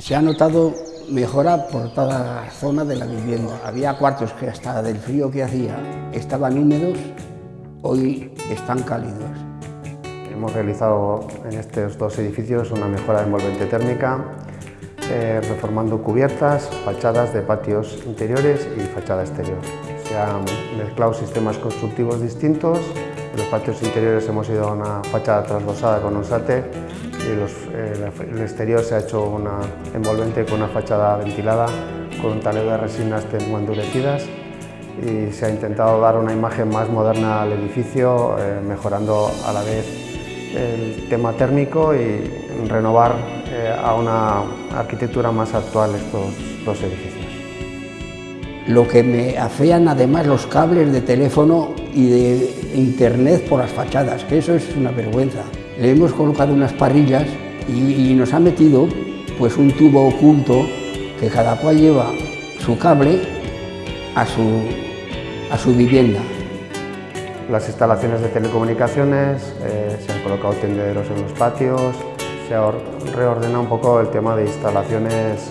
Se ha notado mejora por toda la zona de la vivienda. Había cuartos que hasta del frío que hacía estaban húmedos, hoy están cálidos. Hemos realizado en estos dos edificios una mejora de envolvente térmica, eh, reformando cubiertas, fachadas de patios interiores y fachada exterior. Se han mezclado sistemas constructivos distintos. En los patios interiores hemos ido a una fachada trasdosada con un sate y los, eh, el exterior se ha hecho una envolvente con una fachada ventilada con un taleo de resinas endurecidas y se ha intentado dar una imagen más moderna al edificio, eh, mejorando a la vez el tema térmico y renovar eh, a una arquitectura más actual estos dos edificios. Lo que me afean además los cables de teléfono y de internet por las fachadas, que eso es una vergüenza. Le hemos colocado unas parrillas y, nos ha metido pues un tubo oculto que cada cual lleva su cable a su, a su vivienda. Las instalaciones de telecomunicaciones, eh, se han colocado tendederos en los patios, se ha reordenado un poco el tema de instalaciones